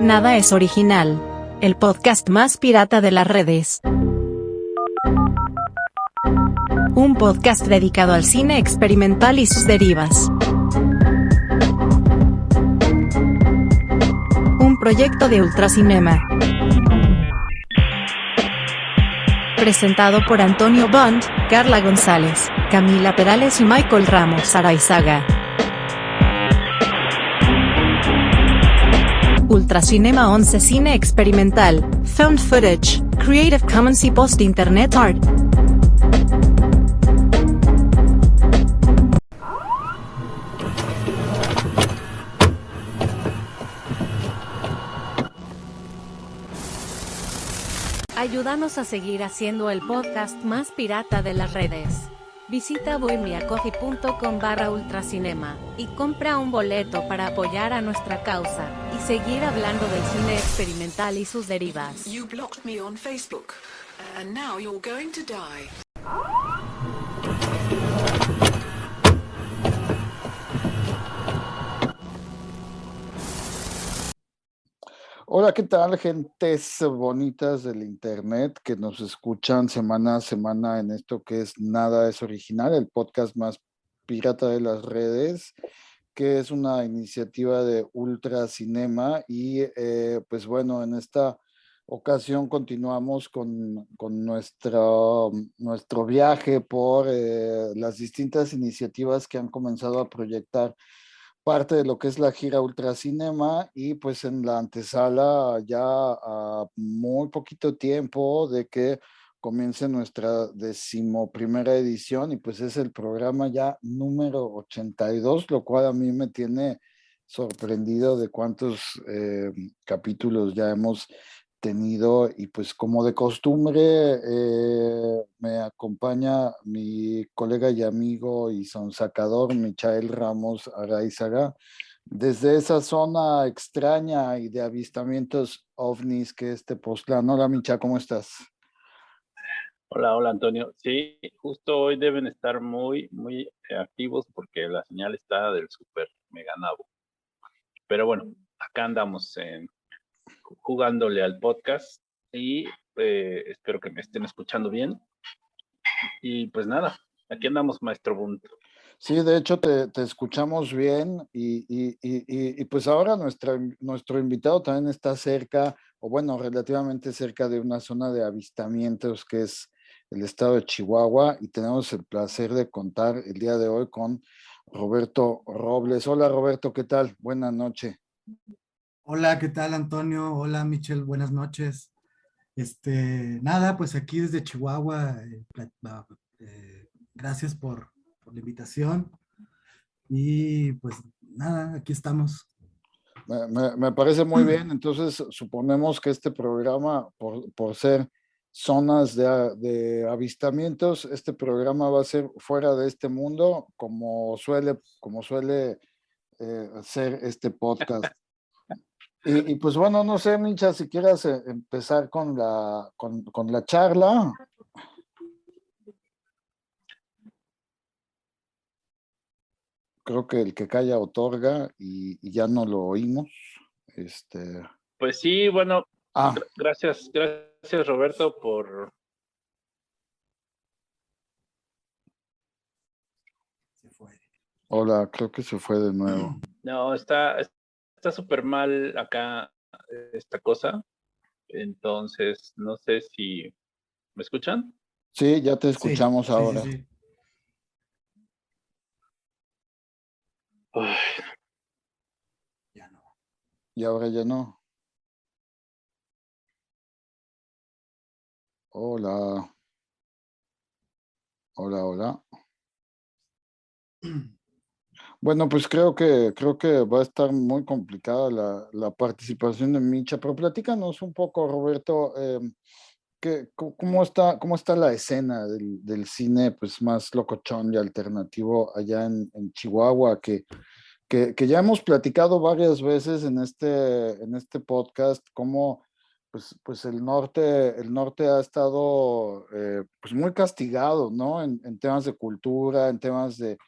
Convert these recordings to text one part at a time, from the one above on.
Nada es original. El podcast más pirata de las redes. Un podcast dedicado al cine experimental y sus derivas. Un proyecto de Ultracinema. Presentado por Antonio Bond, Carla González, Camila Perales y Michael Ramos Araizaga. Ultracinema 11 Cine Experimental, Found Footage, Creative Commons y Post Internet Art. Ayúdanos a seguir haciendo el podcast más pirata de las redes. Visita bohemiacoffee.com barra ultracinema y compra un boleto para apoyar a nuestra causa y seguir hablando del cine experimental y sus derivas. Hola, ¿qué tal, gentes bonitas del internet que nos escuchan semana a semana en esto que es Nada es Original, el podcast más pirata de las redes, que es una iniciativa de Ultra Cinema y eh, pues bueno, en esta ocasión continuamos con, con nuestro, nuestro viaje por eh, las distintas iniciativas que han comenzado a proyectar parte de lo que es la gira Ultracinema y pues en la antesala ya a muy poquito tiempo de que comience nuestra decimoprimera edición y pues es el programa ya número 82, lo cual a mí me tiene sorprendido de cuántos eh, capítulos ya hemos tenido y pues como de costumbre eh, me acompaña mi colega y amigo y sonsacador Michael Ramos Araizaga desde esa zona extraña y de avistamientos ovnis que es Tepoztlán. Hola Micha, ¿cómo estás? Hola, hola Antonio. Sí, justo hoy deben estar muy, muy activos porque la señal está del super mega nabo. Pero bueno, acá andamos en jugándole al podcast y eh, espero que me estén escuchando bien. Y pues nada, aquí andamos, maestro Bunt. Sí, de hecho te, te escuchamos bien y, y, y, y, pues ahora nuestra, nuestro invitado también está cerca, o bueno, relativamente cerca de una zona de avistamientos que es el estado de Chihuahua y tenemos el placer de contar el día de hoy con Roberto Robles. Hola Roberto, ¿qué tal? Buenas noches. Hola, ¿qué tal Antonio? Hola Michelle, buenas noches. Este, nada, pues aquí desde Chihuahua, eh, eh, gracias por, la invitación. Y pues nada, aquí estamos. Me, parece muy bien, entonces suponemos que este programa, por, por ser zonas de, de, avistamientos, este programa va a ser fuera de este mundo, como suele, como suele eh, ser este podcast. Y, y, pues bueno, no sé, Mincha, si quieras eh, empezar con la, con, con, la charla. Creo que el que calla otorga y, y ya no lo oímos. Este... Pues sí, bueno, ah. gracias, gracias Roberto por... Se fue. Hola, creo que se fue de nuevo. No, está, está súper mal acá esta cosa. Entonces, no sé si... ¿Me escuchan? Sí, ya te escuchamos sí, ahora. Sí, sí, ya no. Y ahora ya no. Hola. Hola, hola. Bueno, pues creo que, creo que va a estar muy complicada la, la participación de Micha, pero platícanos un poco, Roberto, eh, que, cómo, está, ¿cómo está la escena del, del, cine pues, más locochón y alternativo allá en, en Chihuahua, que, que, que, ya hemos platicado varias veces en este, en este podcast, cómo pues, pues el, norte, el norte ha estado eh, pues muy castigado, ¿no? En, en temas de cultura, en temas de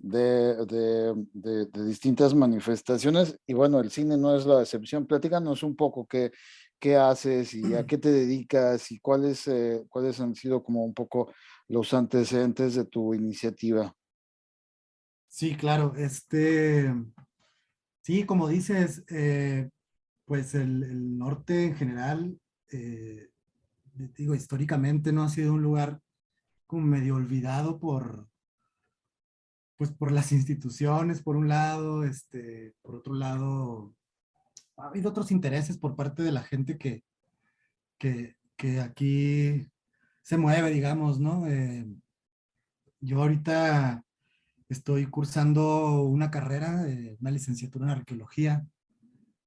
de, de, distintas manifestaciones y bueno, el cine no es la excepción. Platícanos un poco qué, qué haces y a qué te dedicas y cuáles, eh, cuáles han sido como un poco los antecedentes de tu iniciativa. Sí, claro. Este, sí, como dices, eh, pues el, norte en general, eh, digo, históricamente no ha sido un lugar como medio olvidado por, pues por las instituciones, por un lado, este, por otro lado, ha habido otros intereses por parte de la gente que, que, que aquí se mueve, digamos, ¿no? Eh, yo ahorita estoy cursando una carrera, una licenciatura en arqueología,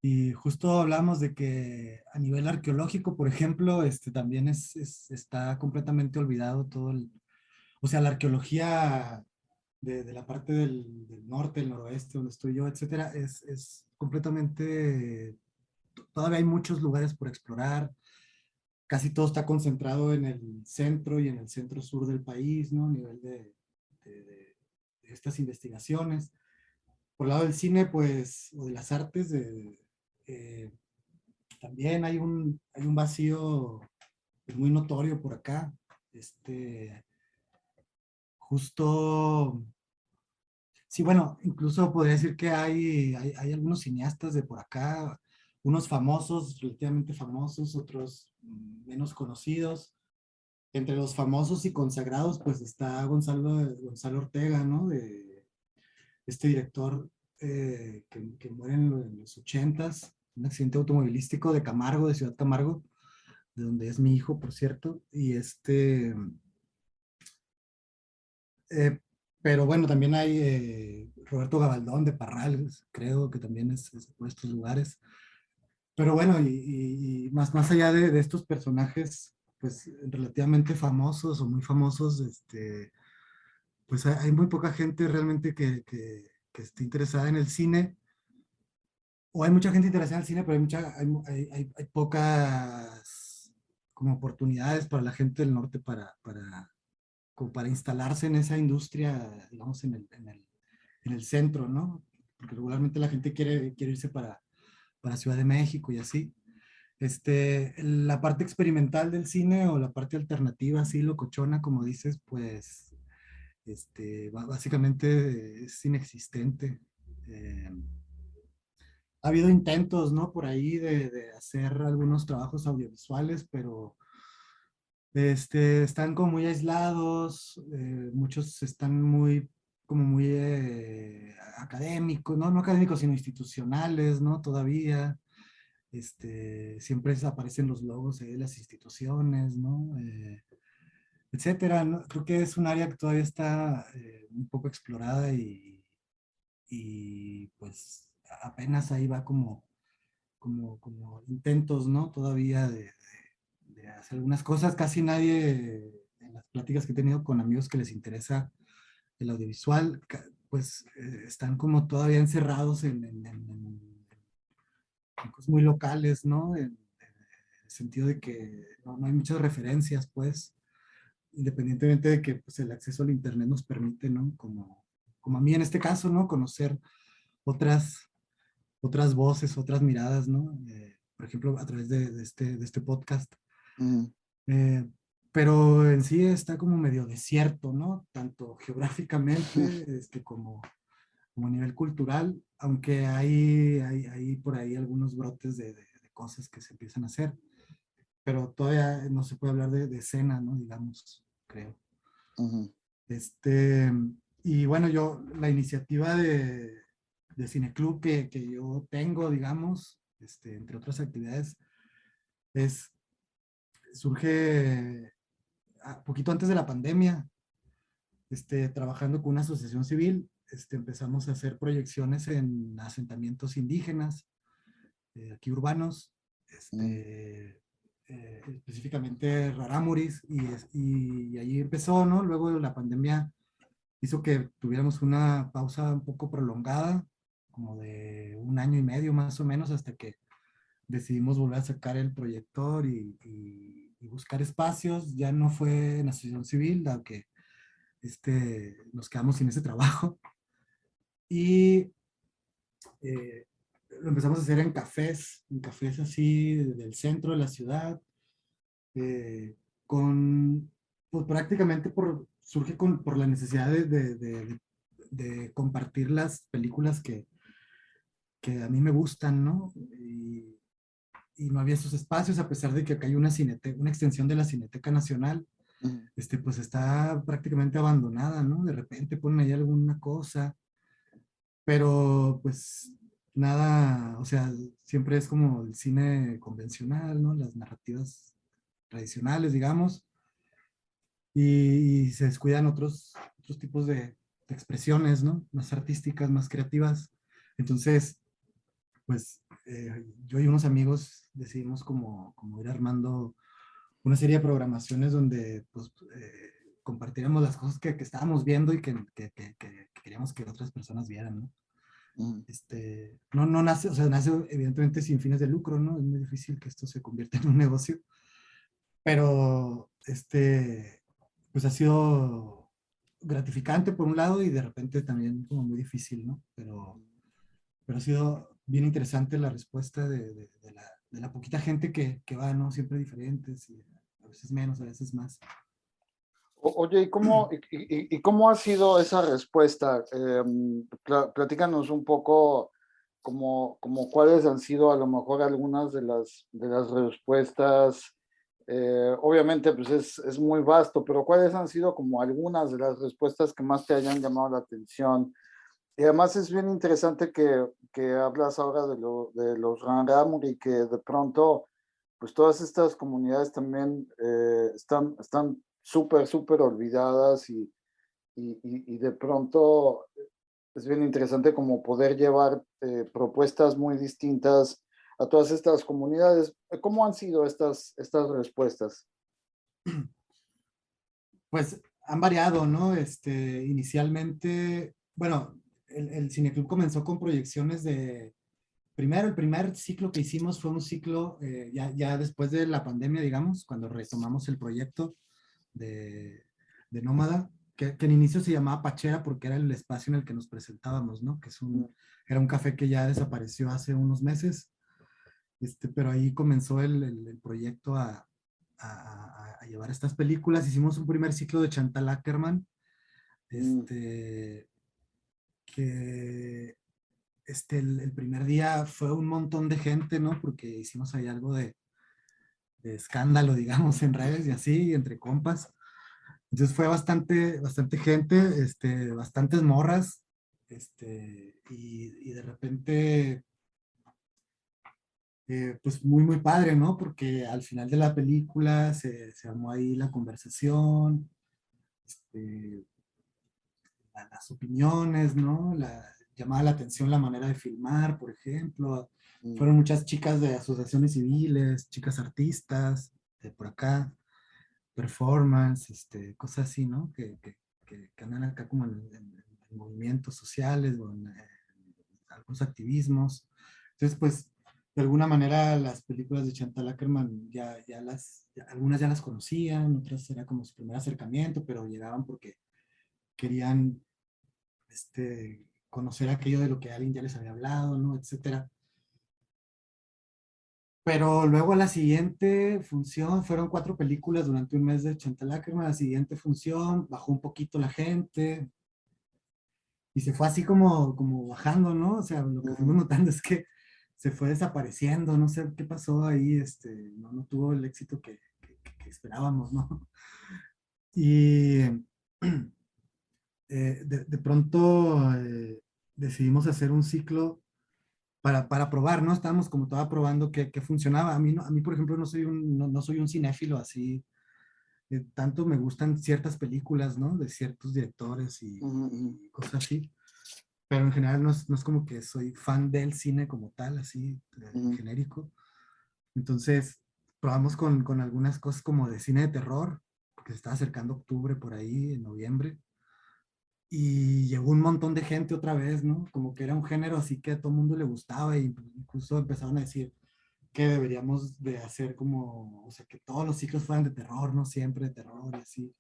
y justo hablamos de que a nivel arqueológico, por ejemplo, este también es, está completamente olvidado todo el... O sea, la arqueología de, la parte del, norte, el noroeste, donde estoy yo, etcétera, es, es completamente, todavía hay muchos lugares por explorar, casi todo está concentrado en el centro y en el centro sur del país, ¿no? A nivel de, de, estas investigaciones. Por el lado del cine, pues, o de las artes, eh, también hay un, hay un vacío muy notorio por acá. Este, justo Sí, bueno, incluso podría decir que hay, hay, algunos cineastas de por acá, unos famosos, relativamente famosos, otros menos conocidos. Entre los famosos y consagrados, pues está Gonzalo, Gonzalo Ortega, ¿no? De este director eh, que, que, muere en, los ochentas, un accidente automovilístico de Camargo, de Ciudad Camargo, de donde es mi hijo, por cierto, y este... Eh, pero bueno, también hay eh, Roberto Gabaldón de Parral, creo que también es, por estos lugares. Pero bueno, y, más, más allá de, estos personajes, pues relativamente famosos o muy famosos, este, pues hay, muy poca gente realmente que, que, esté interesada en el cine. O hay mucha gente interesada en el cine, pero hay, mucha, hay, hay, hay pocas como oportunidades para la gente del norte para, para, como para instalarse en esa industria, digamos, en el, en el, en el centro, ¿no? Porque regularmente la gente quiere, quiere irse para, para Ciudad de México y así. Este, la parte experimental del cine o la parte alternativa, así locochona, como dices, pues este, básicamente es inexistente. Eh, ha habido intentos, ¿no? Por ahí de, de, hacer algunos trabajos audiovisuales, pero este, están como muy aislados, eh, muchos están muy, como muy eh, académicos, ¿no? no académicos, sino institucionales, ¿no? Todavía, este, siempre aparecen los logos de las instituciones, ¿no? Eh, etcétera. Creo que es un área que todavía está un poco explorada y, y pues apenas ahí va como, como, como intentos, ¿no? Todavía de hacer algunas cosas. Casi nadie, en las pláticas que he tenido con amigos que les interesa el audiovisual, pues eh, están como todavía encerrados en, cosas muy locales, ¿no? En, el sentido de que no, hay muchas referencias, pues, independientemente de que pues, el acceso al internet nos permite, ¿no? Como, como a mí en este caso, ¿no? Conocer otras, otras voces, otras miradas, ¿no? Eh, por ejemplo, a través de, este, de este podcast. Eh, pero en sí está como medio desierto, ¿no? Tanto geográficamente este, como, como a nivel cultural, aunque hay, hay, hay por ahí algunos brotes de, de, cosas que se empiezan a hacer, pero todavía no se puede hablar de, de escena, ¿no? Digamos, creo. Este, y bueno, yo, la iniciativa de, de Cineclub que, que yo tengo, digamos, este, entre otras actividades, es surge ah, poquito antes de la pandemia, este, trabajando con una asociación civil, este, empezamos a hacer proyecciones en asentamientos indígenas, eh, aquí urbanos, este, eh, específicamente Raramuris, y, y, ahí empezó, ¿no? Luego la pandemia hizo que tuviéramos una pausa un poco prolongada, como de un año y medio más o menos, hasta que decidimos volver a sacar el proyector y, buscar espacios. Ya no fue en asociación civil, aunque este, nos quedamos sin ese trabajo. y eh, lo empezamos a hacer en cafés, en cafés así del centro de la ciudad, eh, con, pues prácticamente por, surge con, por la necesidad de, de, de, compartir las películas que, que a mí me gustan, ¿no? Y, y, no había esos espacios, a pesar de que acá hay una, cineteca, una extensión de la Cineteca Nacional, este, pues está prácticamente abandonada, ¿no? De repente ponen ahí alguna cosa, pero pues nada, o sea, siempre es como el cine convencional, ¿no? Las narrativas tradicionales, digamos, y, se descuidan otros, otros tipos de, expresiones, ¿no? Más artísticas, más creativas. Entonces, pues eh, yo y unos amigos decidimos como, como, ir armando una serie de programaciones donde pues, eh, compartiéramos las cosas que, que, estábamos viendo y que, que, queríamos que otras personas vieran, ¿no? Este, no, no nace, o sea, nace evidentemente sin fines de lucro, ¿no? Es muy difícil que esto se convierta en un negocio. Pero, este, pues ha sido gratificante por un lado y de repente también como muy difícil, ¿no? Pero, pero ha sido bien interesante la respuesta de, de, la, de la, poquita gente que, que, va, ¿no? Siempre diferentes, y a veces menos, a veces más. Oye, ¿y cómo, y, y cómo ha sido esa respuesta? Eh, platícanos un poco como, como cuáles han sido a lo mejor algunas de las, de las respuestas. Eh, obviamente, pues es, es, muy vasto, pero cuáles han sido como algunas de las respuestas que más te hayan llamado la atención. Y además es bien interesante que, que hablas ahora de, lo, de los Rangamur y que de pronto, pues todas estas comunidades también eh, están, están súper, súper olvidadas y, y, de pronto es bien interesante como poder llevar eh, propuestas muy distintas a todas estas comunidades. ¿Cómo han sido estas, estas respuestas? Pues han variado, ¿no? Este, inicialmente, bueno, el, el Cineclub comenzó con proyecciones de, primero, el primer ciclo que hicimos fue un ciclo, eh, ya, ya después de la pandemia, digamos, cuando retomamos el proyecto, de, de Nómada, que, que, en inicio se llamaba Pachera porque era el espacio en el que nos presentábamos, ¿no? Que es un, era un café que ya desapareció hace unos meses, este, pero ahí comenzó el, el, proyecto a, a, a, llevar estas películas. Hicimos un primer ciclo de Chantal Ackerman, este, que este, el, el, primer día fue un montón de gente, ¿no? Porque hicimos ahí algo de, de escándalo, digamos, en redes y así, entre compas. Entonces fue bastante, bastante gente, este, bastantes morras, este, y, y de repente, eh, pues muy, muy padre, ¿no? Porque al final de la película se, se armó ahí la conversación, este, las opiniones, ¿no? La, llamaba la atención la manera de filmar, por ejemplo, Mm. Fueron muchas chicas de asociaciones civiles, chicas artistas, de por acá, performance, este, cosas así, ¿no? Que, que, que, andan acá como en, movimientos sociales o en, algunos activismos. Entonces, pues, de alguna manera las películas de Chantal Ackerman ya, ya las, algunas ya las conocían, otras era como su primer acercamiento, pero llegaban porque querían este, conocer aquello de lo que alguien ya les había hablado, ¿no? Etcétera. Pero luego la siguiente función, fueron cuatro películas durante un mes de Chantal Ackerman, la siguiente función bajó un poquito la gente y se fue así como, como bajando, ¿no? O sea, lo que fuimos notando es que se fue desapareciendo, no sé qué pasó ahí, este, no, no tuvo el éxito que, que, esperábamos, ¿no? Y eh, de, de, pronto eh, decidimos hacer un ciclo para, para probar, ¿no? Estábamos como toda probando que, que funcionaba. A mí, a mí, por ejemplo, no soy un, no, soy un cinéfilo así. Eh, tanto me gustan ciertas películas, ¿no? De ciertos directores y, cosas así. Pero en general no es, no es, como que soy fan del cine como tal, así, genérico. Entonces, probamos con, con algunas cosas como de cine de terror, porque se está acercando octubre por ahí, en noviembre y llegó un montón de gente otra vez, ¿no? Como que era un género así que a todo el mundo le gustaba y incluso empezaron a decir que deberíamos de hacer como, o sea, que todos los ciclos fueran de terror, no siempre de terror y así.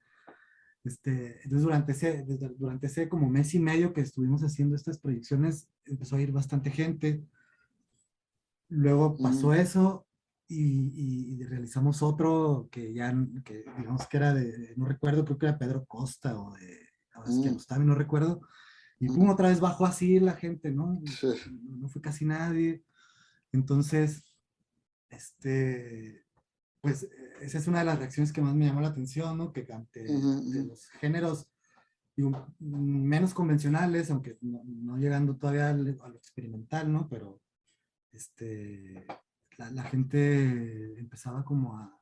Este, entonces durante ese, durante ese como mes y medio que estuvimos haciendo estas proyecciones, empezó a ir bastante gente. Luego pasó eso y, y, realizamos otro que ya, que digamos que era de, no recuerdo, creo que era Pedro Costa o de mm. no recuerdo. Y pum, otra vez bajó así la gente, ¿no? No fue casi nadie. Entonces, este, pues esa es una de las reacciones que más me llamó la atención, ¿no? Que ante los géneros menos convencionales, aunque no, llegando todavía a lo experimental, ¿no? Pero este, la, gente empezaba como a,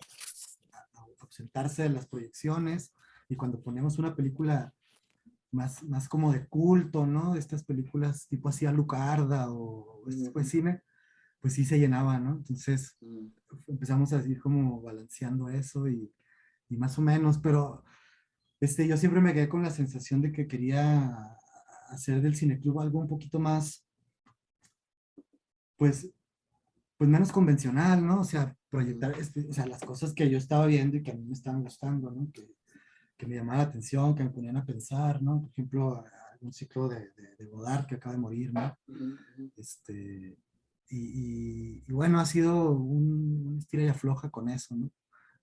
a, ausentarse de las proyecciones y cuando ponemos una película más, más como de culto, ¿no? Estas películas tipo así Alucarda o este de cine, pues sí se llenaba, ¿no? Entonces mm. empezamos a ir como balanceando eso y, y, más o menos, pero este, yo siempre me quedé con la sensación de que quería hacer del cineclub algo un poquito más, pues, pues menos convencional, ¿no? O sea, proyectar, este, o sea, las cosas que yo estaba viendo y que a mí me estaban gustando, ¿no? Que, que me llamaba la atención, que me ponían a pensar, ¿no? Por ejemplo, un ciclo de, de, de Godard que acaba de morir, ¿no? Este, y, bueno, ha sido un, un estira y afloja con eso, ¿no?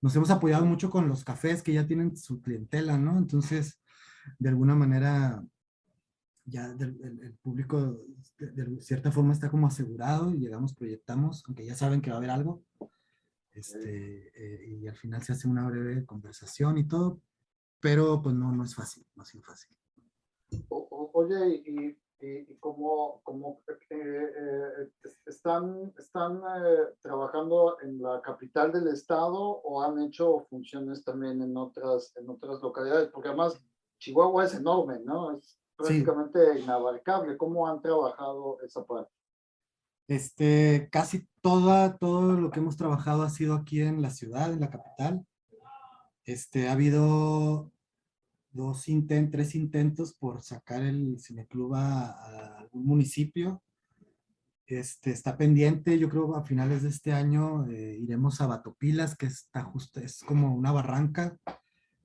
Nos hemos apoyado mucho con los cafés que ya tienen su clientela, ¿no? Entonces, de alguna manera, ya el, público de, cierta forma está como asegurado y llegamos, proyectamos, aunque ya saben que va a haber algo. Este, eh, y al final se hace una breve conversación y todo, pero pues no, no es fácil, no ha sido fácil. oye, y y, cómo, eh, eh, están, están eh, trabajando en la capital del estado o han hecho funciones también en otras, en otras localidades, porque además Chihuahua es enorme, ¿no? Es prácticamente inabarcable. ¿Cómo han trabajado esa parte? Este, casi toda, todo lo que hemos trabajado ha sido aquí en la ciudad, en la capital. Este, ha habido dos intentos, tres intentos por sacar el cineclub a, algún municipio. Este, está pendiente, yo creo a finales de este año eh, iremos a Batopilas, que está justo, es como una barranca,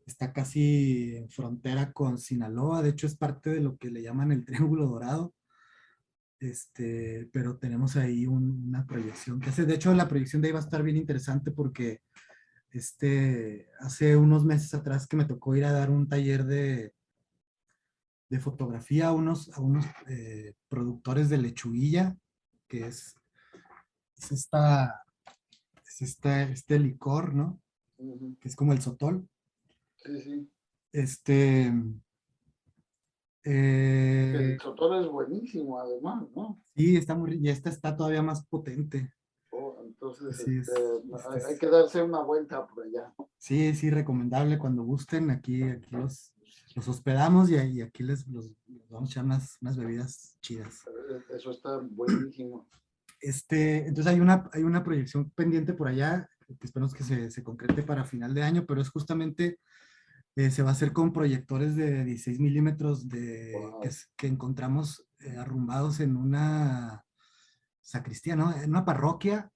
está casi en frontera con Sinaloa, de hecho es parte de lo que le llaman el Triángulo Dorado. Este, pero tenemos ahí una proyección que hace, de hecho la proyección de ahí va a estar bien interesante porque este, hace unos meses atrás que me tocó ir a dar un taller de, de fotografía a unos, a unos eh, productores de lechuguilla, que es, es, esta, es este licor, ¿no? Que es como el sotol. Sí, sí. Este... Eh, el sotol es buenísimo, además, ¿no? Sí, está muy, y esta está todavía más potente. Entonces, este, hay, que darse una vuelta por allá. Sí, sí, recomendable cuando gusten. Aquí, aquí los, los hospedamos y, aquí les los, vamos a echar unas, unas, bebidas chidas. Eh, eso está buenísimo. Este, entonces hay una, hay una proyección pendiente por allá que esperamos que se, se concrete para final de año, pero es justamente, eh, se va a hacer con proyectores de 16 milímetros de, que, encontramos eh, arrumbados en una sacristía, ¿no? En una parroquia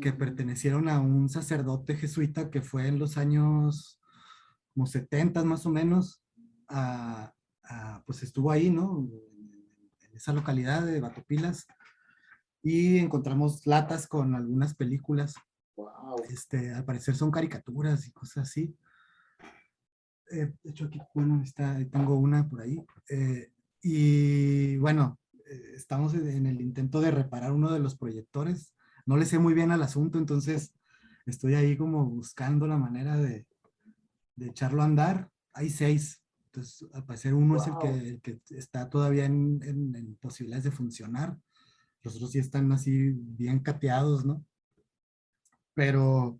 que pertenecieron a un sacerdote jesuita que fue en los años como 70 más o menos, pues estuvo ahí, ¿no? En esa localidad de Batopilas y encontramos latas con algunas películas. Este, al parecer son caricaturas y cosas así. Eh, de hecho aquí, bueno, está, tengo una por ahí. Eh, y bueno, eh, estamos en el intento de reparar uno de los proyectores no le sé muy bien al asunto, entonces estoy ahí como buscando la manera de, echarlo a andar. Hay seis, entonces al parecer uno es el que, está todavía en, posibilidades de funcionar. Los otros sí están así bien cateados, ¿no? Pero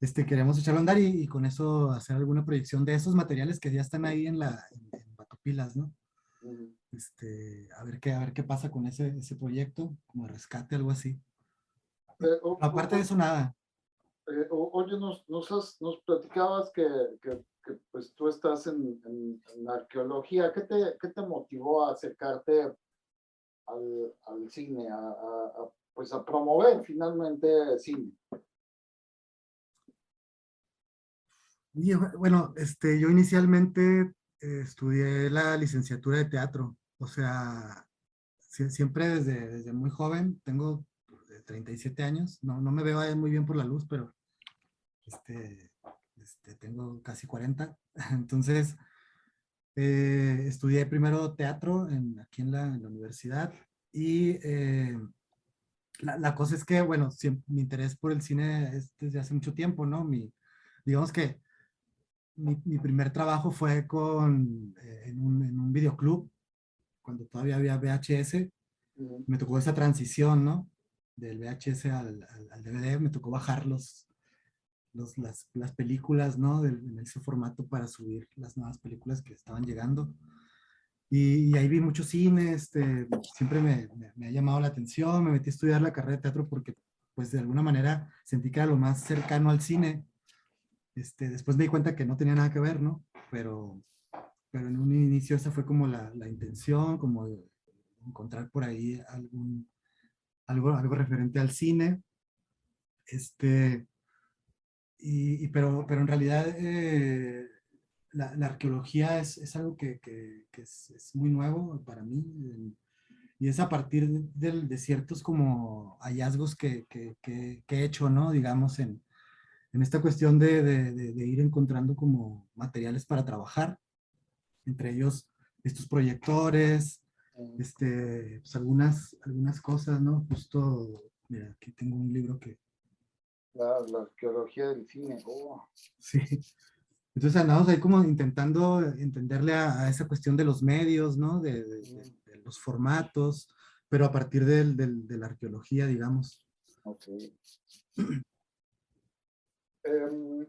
este, queremos echarlo a andar y, con eso hacer alguna proyección de esos materiales que ya están ahí en la en, Batopilas, ¿no? Este, a ver qué, a ver qué pasa con ese, ese proyecto, como rescate, algo así. Eh, Aparte de eso, nada. Eh, oye, nos, nos, nos platicabas que, que, pues tú estás en, en, arqueología. ¿Qué te, ¿Qué te motivó a acercarte al, al cine, a, a, pues a promover finalmente cine? bueno, este, yo inicialmente eh, estudié la licenciatura de teatro. O sea, siempre desde, desde muy joven, tengo 37 pues, años, no, no me veo muy bien por la luz, pero este, este, tengo casi 40. Entonces, eh, estudié primero teatro en, aquí en la, universidad y eh, la, la, cosa es que, bueno, siempre, mi interés por el cine es desde hace mucho tiempo, ¿no? Mi, digamos que mi, mi primer trabajo fue con, eh, en, un, en, un, videoclub, cuando todavía había VHS. Me tocó esa transición, ¿no? Del VHS al, DVD, me tocó bajar los, las, las, películas, ¿no? en ese formato para subir las nuevas películas que estaban llegando. Y, ahí vi mucho cine, este, siempre me, me, ha llamado la atención, me metí a estudiar la carrera de teatro porque, pues, de alguna manera sentí que era lo más cercano al cine. Este, después me di cuenta que no tenía nada que ver, ¿no? Pero, pero en un inicio esa fue como la, la intención, como encontrar por ahí algún, algo, algo referente al cine. Este, y, pero, pero en realidad eh, la, la, arqueología es, es algo que, que, que es, es, muy nuevo para mí y es a partir de, de ciertos como hallazgos que, que, he hecho, ¿no? Digamos, en, en esta cuestión de, de, de, ir encontrando como materiales para trabajar, entre ellos estos proyectores, este, pues algunas, algunas cosas, ¿no? Justo, mira, aquí tengo un libro que, la, arqueología del cine. Oh. Sí. Entonces andamos ahí como intentando entenderle a, esa cuestión de los medios, ¿no? De, los formatos, pero a partir del, de la arqueología, digamos. Ok. Em,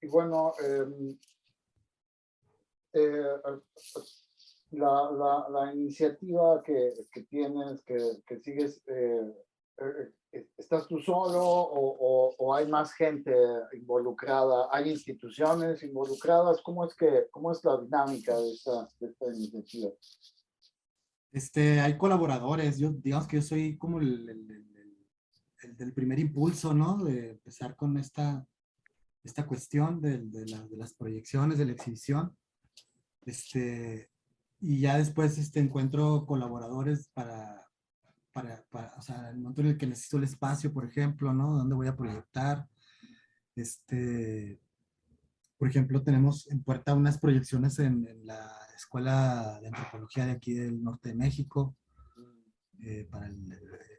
y, bueno, em, eh, la, la, la, iniciativa que, que tienes, que, que sigues eh, eh, ¿Estás tú solo o, o, hay más gente involucrada? ¿Hay instituciones involucradas? ¿Cómo es, que, cómo es la dinámica de esta, de esta iniciativa? Este, hay colaboradores. Yo, digamos que yo soy como el, el, el, del primer impulso, ¿no? De empezar con esta, esta cuestión de, de, la, de las proyecciones, de la exhibición. Este, y ya después este, encuentro colaboradores para para, o sea, el momento en el que necesito el espacio, por ejemplo, ¿no? ¿Dónde voy a proyectar? Este, por ejemplo, tenemos en puerta unas proyecciones en, la Escuela de Antropología de aquí del norte de México eh, para,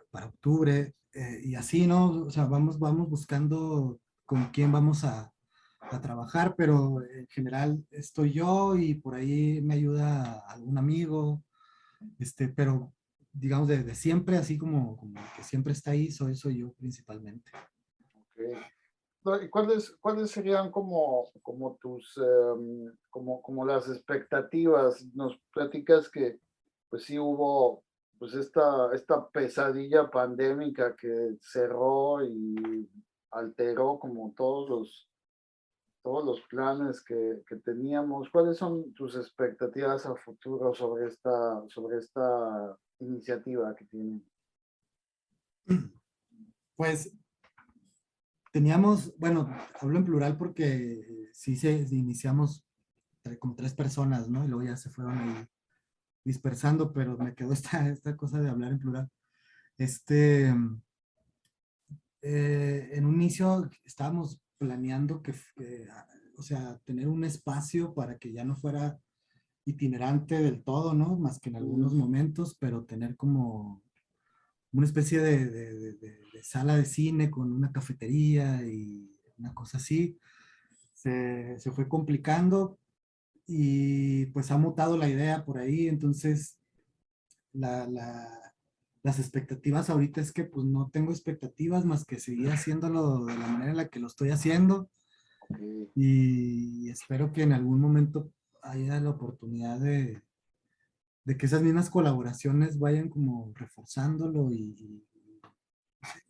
para octubre eh, y así, ¿no? O sea, vamos, vamos buscando con quién vamos a, a, trabajar, pero en general estoy yo y por ahí me ayuda algún amigo, este, pero digamos, de, siempre, así como, como, que siempre está ahí, soy, soy yo principalmente. Okay. ¿Y cuáles, cuáles serían como, como tus, em, como, como las expectativas? Nos platicas que pues sí hubo pues esta, esta pesadilla pandémica que cerró y alteró como todos los, todos los planes que, que, teníamos. ¿Cuáles son tus expectativas a futuro sobre esta, sobre esta iniciativa que tienen? Pues teníamos, bueno, hablo en plural porque eh, sí se iniciamos como tres personas, ¿no? Y luego ya se fueron ahí dispersando, pero me quedó esta, esta cosa de hablar en plural. Este, eh, en un inicio estábamos planeando que, o sea, tener un espacio para que ya no fuera itinerante del todo, ¿no? Más que en algunos momentos, pero tener como una especie de, de, de, sala de cine con una cafetería y una cosa así. Se, se, fue complicando y pues ha mutado la idea por ahí, entonces la, la, las expectativas ahorita es que pues no tengo expectativas más que seguir haciéndolo de la manera en la que lo estoy haciendo y espero que en algún momento haya la oportunidad de, de que esas mismas colaboraciones vayan como reforzándolo y,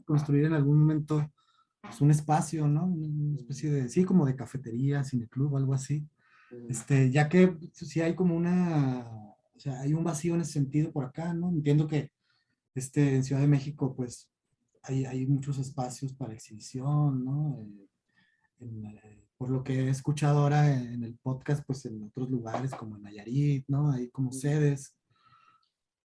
construir en algún momento pues, un espacio, ¿no? Una especie de, sí, como de cafetería, cineclub, algo así. Este, ya que sí hay como una, o sea, hay un vacío en ese sentido por acá, ¿no? Entiendo que este, en Ciudad de México, pues, hay, hay muchos espacios para exhibición, ¿no? Eh, eh, por lo que he escuchado ahora en, el podcast, pues en otros lugares como en Nayarit, ¿no? Hay como sedes.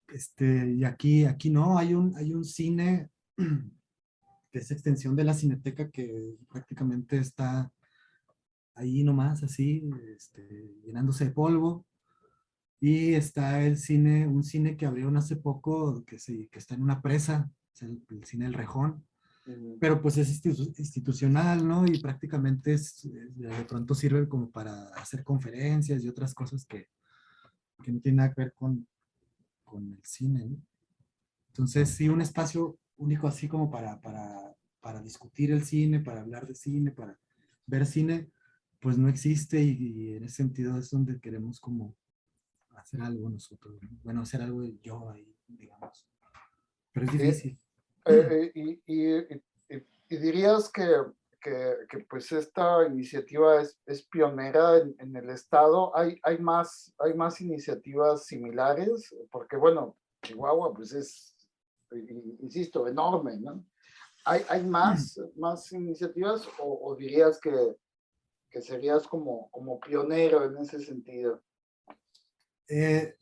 Este, y aquí, aquí no, hay un, hay un cine que es extensión de la cineteca que prácticamente está ahí nomás, así, este, llenándose de polvo. Y está el cine, un cine que abrieron hace poco, que, se, que está en una presa, es el, cine El Rejón. Pero pues es institucional, ¿no? Y prácticamente es, de pronto sirve como para hacer conferencias y otras cosas que, que no tienen nada que ver con, con el cine, ¿no? Entonces, sí, un espacio único así como para, para, para discutir el cine, para hablar de cine, para ver cine, pues no existe y, en ese sentido es donde queremos como hacer algo nosotros, bueno, hacer algo yo ahí, digamos. Pero es difícil. Eh, eh, y, y, dirías que, que, que, pues esta iniciativa es, es pionera en, en, el estado. ¿Hay, hay, más, ¿Hay más iniciativas similares? Porque bueno, Chihuahua pues es, insisto, enorme, ¿no? ¿Hay, hay más, más iniciativas o, o dirías que, que serías como, como pionero en ese sentido? Eh,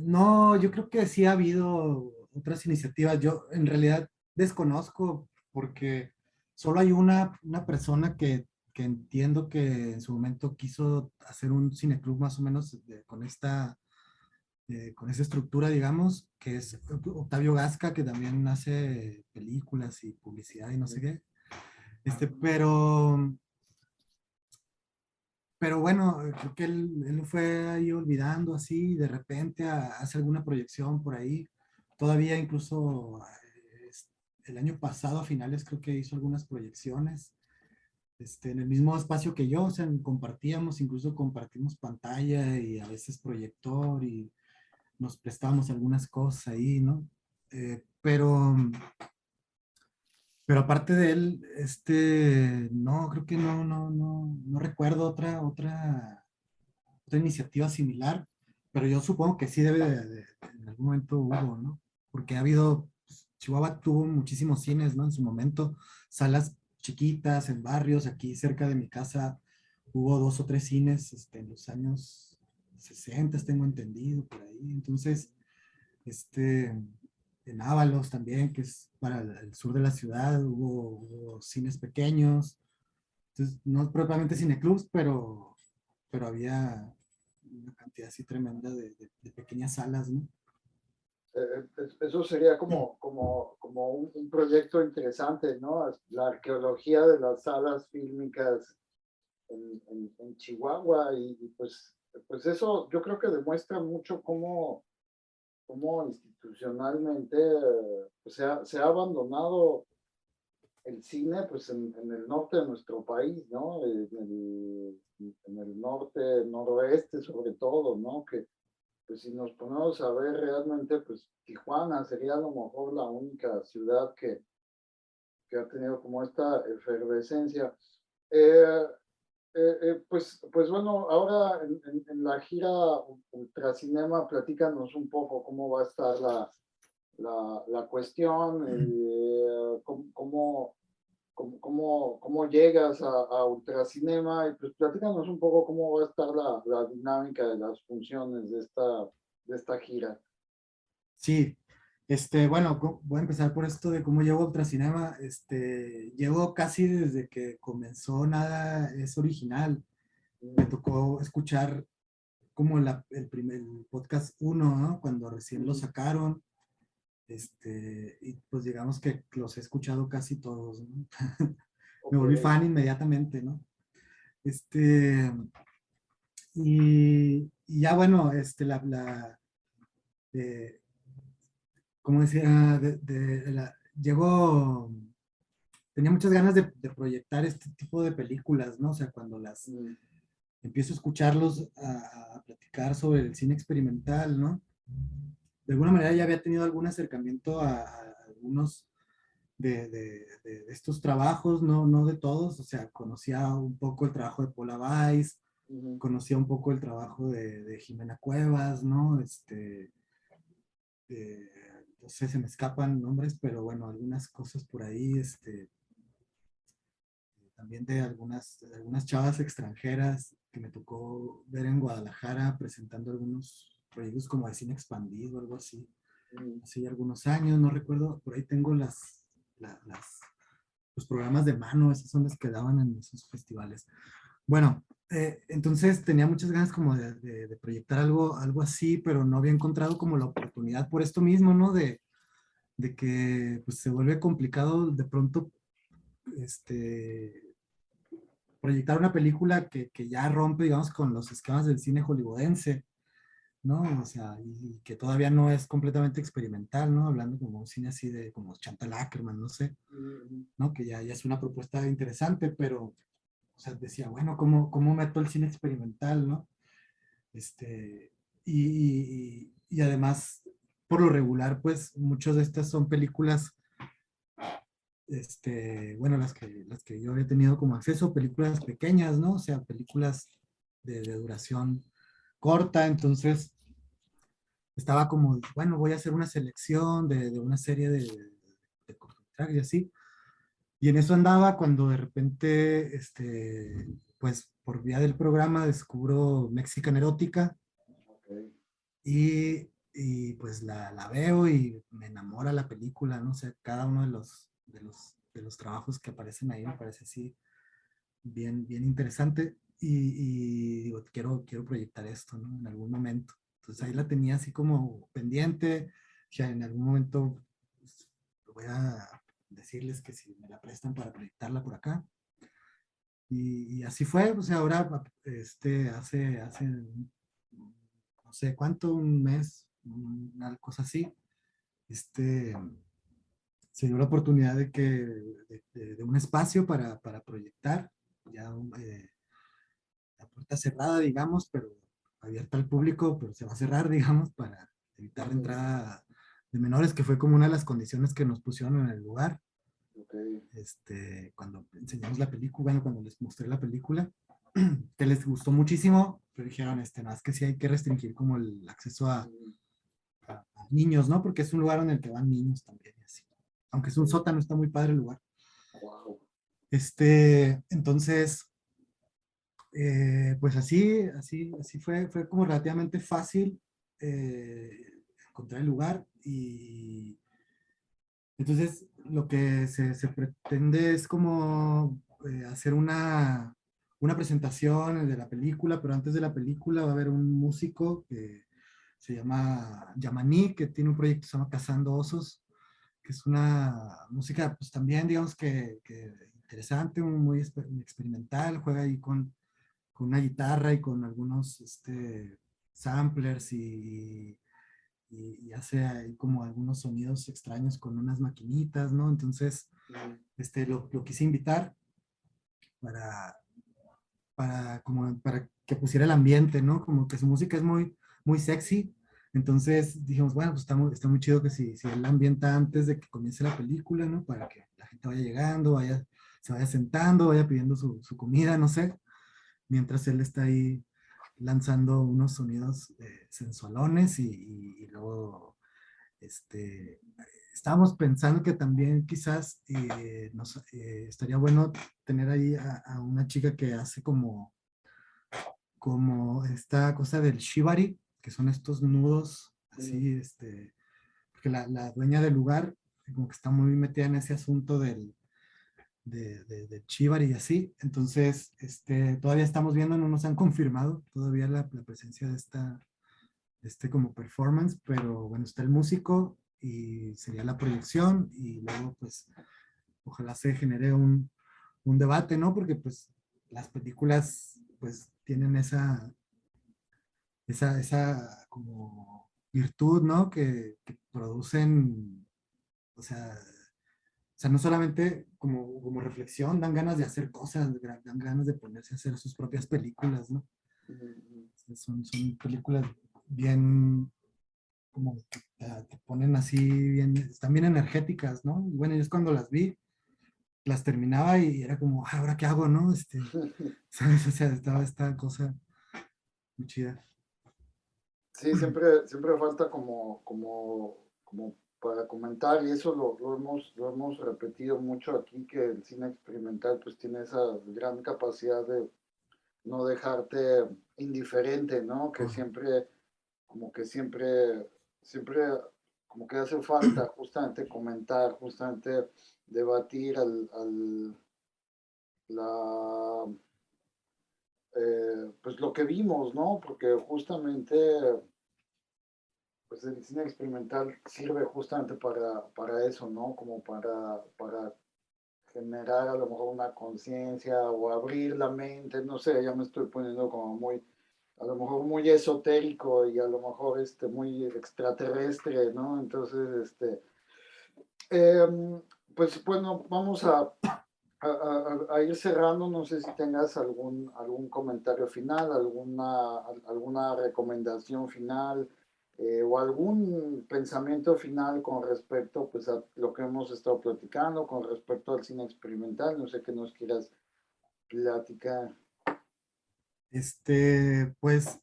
no, yo creo que sí ha habido otras iniciativas. Yo en realidad desconozco porque solo hay una, una persona que, que entiendo que en su momento quiso hacer un cineclub más o menos con esta eh, con esa estructura, digamos, que es Octavio Gasca, que también hace películas y publicidad y no sé qué. Este, pero pero bueno, creo que él, él fue ahí olvidando así, de repente hace alguna proyección por ahí. Todavía incluso eh, el año pasado a finales creo que hizo algunas proyecciones este, en el mismo espacio que yo, o sea, compartíamos, incluso compartimos pantalla y a veces proyector y nos prestamos algunas cosas ahí, ¿no? Eh, pero pero aparte de él, este, no, creo que no, no, no, no recuerdo otra, otra, otra iniciativa similar, pero yo supongo que sí debe de, en algún momento hubo, ¿no? Porque ha habido, pues, Chihuahua tuvo muchísimos cines, ¿no? En su momento, salas chiquitas en barrios, aquí cerca de mi casa hubo dos o tres cines este, en los años 60, tengo entendido, por ahí. Entonces, este, en Ábalos también, que es para el, sur de la ciudad, hubo, cines pequeños, entonces no propiamente cineclubs, pero, pero había una cantidad así tremenda de, pequeñas salas, ¿no? Eh, eh, eso sería como, como, como un, proyecto interesante, ¿no? La arqueología de las salas fílmicas en, en, Chihuahua y, y, pues, pues eso yo creo que demuestra mucho cómo cómo institucionalmente pues, se, ha, se, ha, abandonado el cine pues en, en, el norte de nuestro país, ¿no? En el, en el, norte, noroeste sobre todo, ¿no? Que pues si nos ponemos a ver realmente, pues Tijuana sería a lo mejor la única ciudad que, que ha tenido como esta efervescencia. Eh, eh, eh, pues, pues bueno, ahora en, la gira Ultracinema, platícanos un poco cómo va a estar la, la, la cuestión, eh, cómo, cómo, cómo, llegas a, a, Ultracinema y pues platícanos un poco cómo va a estar la, la dinámica de las funciones de esta, de esta gira. Sí, este, bueno, voy a empezar por esto de cómo llevo Ultracinema. Este, llevo casi desde que comenzó Nada es Original. Me tocó escuchar como la, el primer podcast 1, ¿no? Cuando recién lo sacaron. Este, y pues digamos que los he escuchado casi todos, ¿no? Me volví fan inmediatamente, ¿no? Este, y, y ya bueno, este, la, la eh, como decía, de, la, llegó, tenía muchas ganas de, proyectar este tipo de películas, ¿no? O sea, cuando las mm. empiezo a escucharlos, a, platicar sobre el cine experimental, ¿no? De alguna manera ya había tenido algún acercamiento a, algunos de, estos trabajos, no, no de todos, o sea, conocía un poco el trabajo de Paula Weiss, conocía un poco el trabajo de, Jimena Cuevas, ¿no? Este, no sé, se me escapan nombres, pero bueno, algunas cosas por ahí, este, también de algunas, algunas chavas extranjeras que me tocó ver en Guadalajara presentando algunos proyectos como de cine expandido, algo así. Mm. Hace algunos años, no recuerdo, por ahí tengo las, las, los programas de mano, esos son los que daban en esos festivales. Bueno, eh, entonces tenía muchas ganas como de, de, proyectar algo, algo así, pero no había encontrado como la oportunidad por esto mismo, ¿no? De, de que pues, se vuelve complicado de pronto este, proyectar una película que, que, ya rompe, digamos, con los esquemas del cine hollywoodense, ¿no? O sea, y, que todavía no es completamente experimental, ¿no? Hablando como un cine así de, como Chantal Ackerman, no sé, ¿no? Que ya, ya es una propuesta interesante, pero, o sea, decía, bueno, ¿cómo, cómo meto el cine experimental, no? Este, y, y además, por lo regular, pues, muchas de estas son películas este, bueno, las que, las que yo había tenido como acceso, películas pequeñas, ¿no? O sea, películas de, duración corta, entonces estaba como, bueno, voy a hacer una selección de, de una serie de, de cortometrajes y así. Y en eso andaba cuando de repente, este, pues por vía del programa descubro Mexican Erótica. Y, y, pues la, la, veo y me enamora la película, no sé, cada uno de los, de los, de los trabajos que aparecen ahí me parece así bien, bien interesante y, digo, quiero, quiero proyectar esto, ¿no? En algún momento. Entonces ahí la tenía así como pendiente, ya en algún momento pues, voy a decirles que si me la prestan para proyectarla por acá. Y, así fue, o sea, ahora, este, hace, hace, no sé cuánto, un mes, una cosa así, este, se dio la oportunidad de que de, un espacio para, para proyectar, ya eh, la puerta cerrada, digamos, pero abierta al público, pero se va a cerrar, digamos, para evitar la entrada de menores, que fue como una de las condiciones que nos pusieron en el lugar. Este, cuando enseñamos la película, bueno, cuando les mostré la película, que les gustó muchísimo, pero dijeron, este, no, es que sí hay que restringir como el acceso a, a niños, ¿no? Porque es un lugar en el que van niños también así aunque es un sótano, está muy padre el lugar. Este, entonces, eh, pues así, así, así fue, fue como relativamente fácil eh, encontrar el lugar y entonces lo que se, pretende es como eh, hacer una, una presentación de la película, pero antes de la película va a haber un músico que se llama Yamaní, que tiene un proyecto que se llama Cazando Osos, que es una música, pues también digamos que, interesante, muy experimental, juega ahí con, con, una guitarra y con algunos este, samplers y, y, hace ahí como algunos sonidos extraños con unas maquinitas, ¿no? Entonces, este, lo, lo quise invitar para, para, como, para que pusiera el ambiente, ¿no? Como que su música es muy, muy sexy, entonces dijimos, bueno, pues está muy, está muy chido que si, si él ambienta antes de que comience la película, ¿no? Para que la gente vaya llegando, vaya, se vaya sentando, vaya pidiendo su, su comida, no sé. Mientras él está ahí lanzando unos sonidos eh, sensualones y, y, luego, este, estábamos pensando que también quizás eh, nos, eh, estaría bueno tener ahí a, a, una chica que hace como, como esta cosa del shibari, que son estos nudos, así, este, porque la, la, dueña del lugar como que está muy metida en ese asunto del, de, de, Chivar y así, entonces, este, todavía estamos viendo, no nos han confirmado todavía la, presencia de esta, este como performance, pero bueno, está el músico y sería la proyección y luego pues ojalá se genere un, un debate, ¿no? Porque pues las películas pues tienen esa, esa, esa como virtud, ¿no? Que, producen, o sea, sea, no solamente como, como reflexión, dan ganas de hacer cosas, dan ganas de ponerse a hacer sus propias películas, ¿no? Son, son películas bien, como que te ponen así, bien, están bien energéticas, ¿no? Y bueno, yo es cuando las vi, las terminaba y era como, ah, ¿ahora qué hago, no? Este, ¿sabes? O sea, estaba esta cosa muy chida. Sí, siempre, siempre falta como, como, como para comentar, y eso lo, lo, hemos, lo hemos repetido mucho aquí, que el cine experimental pues tiene esa gran capacidad de no dejarte indiferente, ¿no? Que siempre, como que siempre, siempre, como que hace falta justamente comentar, justamente debatir al, al la, eh, pues lo que vimos, ¿no? Porque justamente pues el cine experimental sirve justamente para, para eso, ¿no? Como para, para generar a lo mejor una conciencia o abrir la mente, no sé, ya me estoy poniendo como muy, a lo mejor muy esotérico y a lo mejor este, muy extraterrestre, ¿no? Entonces, este, em, pues bueno, vamos a, a, a, ir cerrando, no sé si tengas algún, algún comentario final, alguna, alguna recomendación final, eh, o algún pensamiento final con respecto pues, a lo que hemos estado platicando, con respecto al cine experimental, no sé qué nos quieras platicar. Este, pues,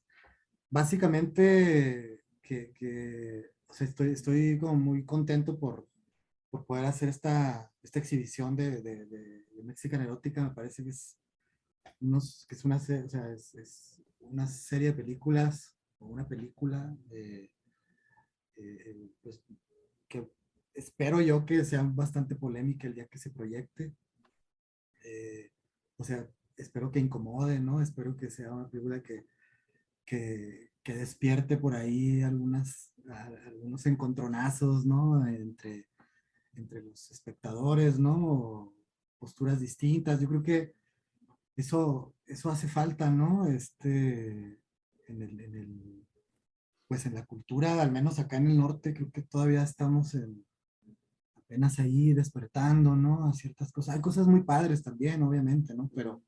básicamente que, que o sea, estoy, estoy como muy contento por, por poder hacer esta, esta exhibición de, de, de, Mexican Erótica, me parece que es, unos, que es, una, o sea, es, es una serie de películas una película eh, eh, pues, que espero yo que sea bastante polémica el día que se proyecte. Eh, o sea, espero que incomode, ¿no? Espero que sea una película que, que, que despierte por ahí algunas, algunos encontronazos, ¿no? Entre, entre los espectadores, ¿no? posturas distintas. Yo creo que eso, eso hace falta, ¿no? Este, en el, en el, pues en la cultura, al menos acá en el norte, creo que todavía estamos en, apenas ahí despertando, ¿no? A ciertas cosas. Hay cosas muy padres también, obviamente, ¿no? Pero,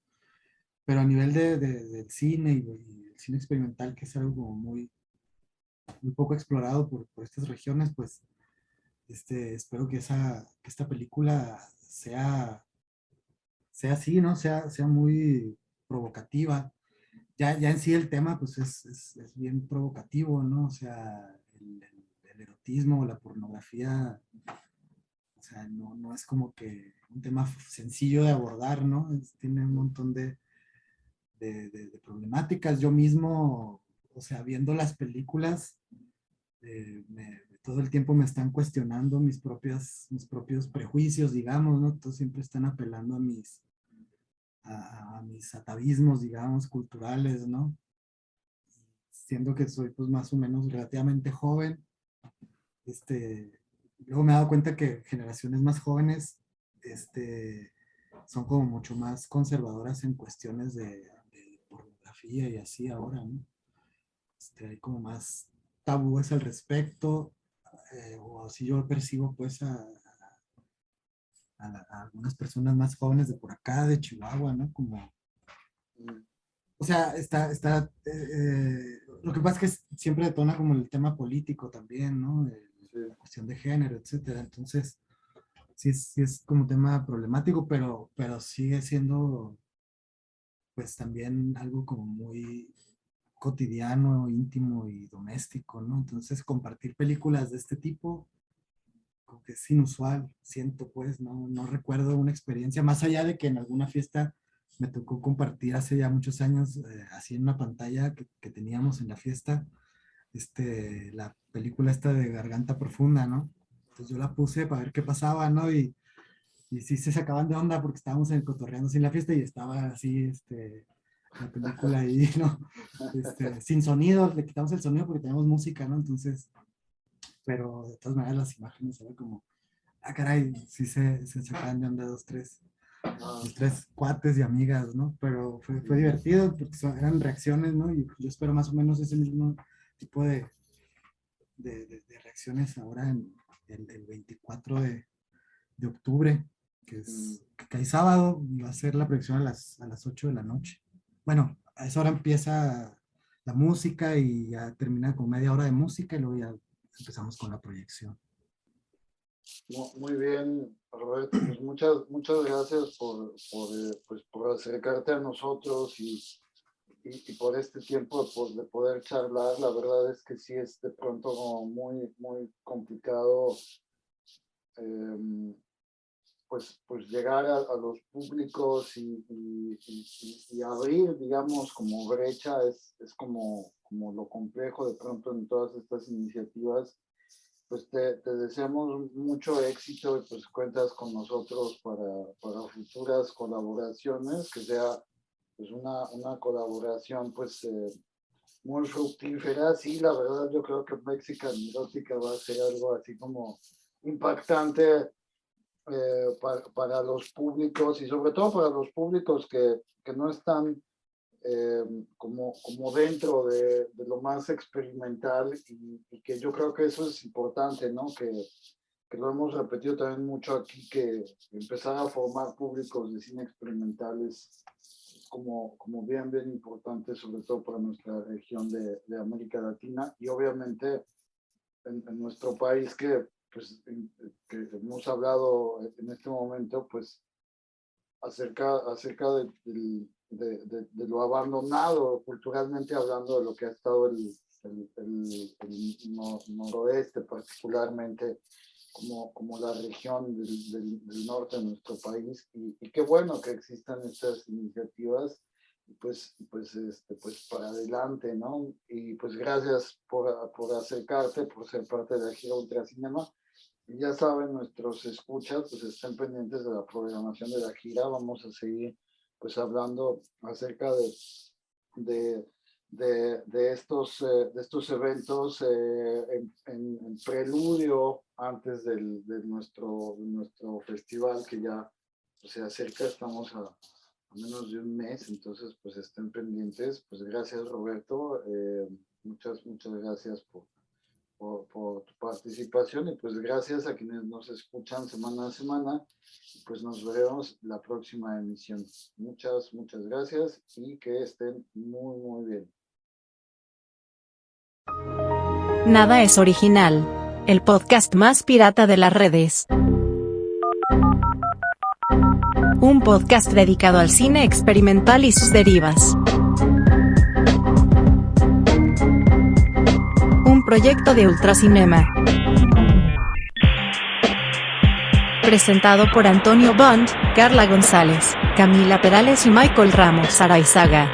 pero a nivel de, de, del cine y, el cine experimental, que es algo muy, muy poco explorado por, por estas regiones, pues este, espero que, esa, que esta película sea, sea así, ¿no? Sea, sea muy provocativa ya, ya en sí el tema pues es, es, es bien provocativo, ¿no? O sea, el, el, erotismo, la pornografía, o sea, no, no, es como que un tema sencillo de abordar, ¿no? tiene un montón de, de, de, problemáticas. Yo mismo, o sea, viendo las películas, eh, me, todo el tiempo me están cuestionando mis, propias, mis propios prejuicios, digamos, ¿no? Todos siempre están apelando a mis, a, mis atavismos, digamos, culturales, ¿no? Siendo que soy pues más o menos relativamente joven, este, luego me he dado cuenta que generaciones más jóvenes este, son como mucho más conservadoras en cuestiones de, pornografía y así ahora, ¿no? Este, hay como más tabúes al respecto, eh, o así yo percibo pues a, a, algunas personas más jóvenes de por acá, de Chihuahua, ¿no? Como, o sea, está, está, eh, lo que pasa es que siempre detona como el tema político también, ¿no? La cuestión de género, etcétera. Entonces, sí, sí es como tema problemático, pero, pero sigue siendo, pues también algo como muy cotidiano, íntimo y doméstico, ¿no? Entonces, compartir películas de este tipo, que es inusual, siento pues, no, no recuerdo una experiencia, más allá de que en alguna fiesta me tocó compartir hace ya muchos años, eh, así en una pantalla que, que, teníamos en la fiesta, este, la película esta de Garganta Profunda, ¿no? Entonces yo la puse para ver qué pasaba, ¿no? Y, y sí se sacaban de onda porque estábamos en cotorreando sin la fiesta y estaba así, este, la película ahí, ¿no? Este, sin sonido, le quitamos el sonido porque tenemos música, ¿no? Entonces, pero de todas maneras las imágenes eran como, ah, caray, sí se, se sacan de onda dos, tres, dos, tres cuates y amigas, ¿no? Pero fue, fue divertido porque eran reacciones, ¿no? Y yo espero más o menos ese mismo tipo de, de, de, reacciones ahora en el, el 24 de, de, octubre, que es que cae sábado, va a ser la proyección a las, a las 8 de la noche. Bueno, a esa hora empieza la música y ya termina con media hora de música y luego ya empezamos con la proyección. Muy bien, Roberto. Pues muchas, muchas gracias por, por, eh, pues por acercarte a nosotros y y, por este tiempo de poder charlar, la verdad es que sí es de pronto muy, muy complicado em, pues, pues llegar a, los públicos y, y, abrir, digamos, como brecha es, es como, como lo complejo de pronto en todas estas iniciativas. Pues te, te deseamos mucho éxito y pues cuentas con nosotros para, para futuras colaboraciones, que sea pues una, una colaboración pues eh, muy fructífera. Sí, la verdad yo creo que Mexican Erótica va a ser algo así como impactante eh, para, para, los públicos y sobre todo para los públicos que, que no están eh, como, como dentro de, de, lo más experimental y, y, que yo creo que eso es importante, ¿no? Que, que lo hemos repetido también mucho aquí, que empezar a formar públicos de cine experimental es, como, como bien, bien importante, sobre todo para nuestra región de, de América Latina y obviamente en, nuestro país que, pues, que hemos hablado en este momento, pues, acerca, acerca de, de, lo abandonado, culturalmente hablando, de lo que ha estado el, el, el, el noroeste particularmente como, como la región del, del, norte de nuestro país y, y, qué bueno que existan estas iniciativas pues, pues, este, pues para adelante, ¿no? Y pues gracias por, por acercarte, por ser parte de la gira Ultracinema. Y ya saben, nuestros escuchas, pues estén pendientes de la programación de la gira. Vamos a seguir pues hablando acerca de, de de, estos, eh, de estos eventos eh, en, en, preludio antes del, de nuestro, nuestro festival que ya se acerca, estamos a, a, menos de un mes, entonces pues estén pendientes. Pues gracias Roberto, eh, muchas, muchas gracias por, por, tu participación y pues gracias a quienes nos escuchan semana a semana. Pues nos veremos la próxima emisión. Muchas, muchas gracias y que estén muy, muy bien. Nada es original. El podcast más pirata de las redes. Un podcast dedicado al cine experimental y sus derivas. Proyecto de Ultracinema. Presentado por Antonio Bond, Carla González, Camila Perales y Michael Ramos Araizaga.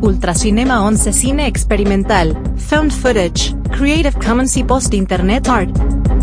Ultracinema 11 Cine Experimental, Found Footage, Creative Commons y Post Internet Art.